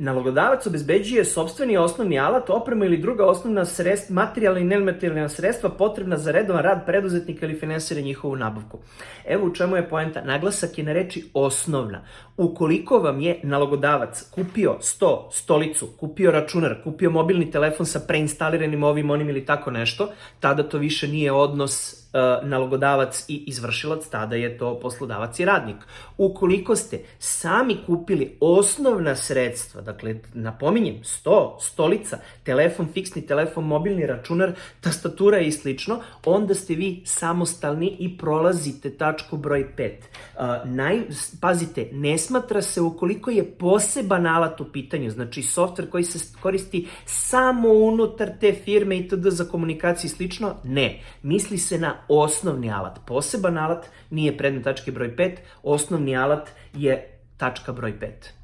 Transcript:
Nalogodavac obezbeđuje sobstveni osnovni alat, opremu ili druga osnovna sredstva, materijalna i nematerijalna sredstva potrebna za redovan rad preduzetnika ili finansira njihovu nabavku. Evo u čemu je poenta. Naglasak je na reči osnovna. Ukoliko vam je nalogodavac kupio sto, stolicu, kupio računar, kupio mobilni telefon sa preinstaliranim ovim, onim ili tako nešto, tada to više nije odnos nalogodavac i izvršilac, tada je to poslodavac i radnik. Ukoliko ste sami kupili osnovna sredstva, dakle, napominjem, sto, stolica, telefon, fiksni telefon, mobilni računar, tastatura i slično, onda ste vi samostalni i prolazite tačku broj 5. Uh, naj, pazite, ne smatra se ukoliko je poseban alat u pitanju, znači softver koji se koristi samo unutar te firme i td. za komunikaciju i slično, ne. Misli se na osnovni alat. Poseban alat nije predmet tačke broj 5, osnovni alat je tačka broj 5.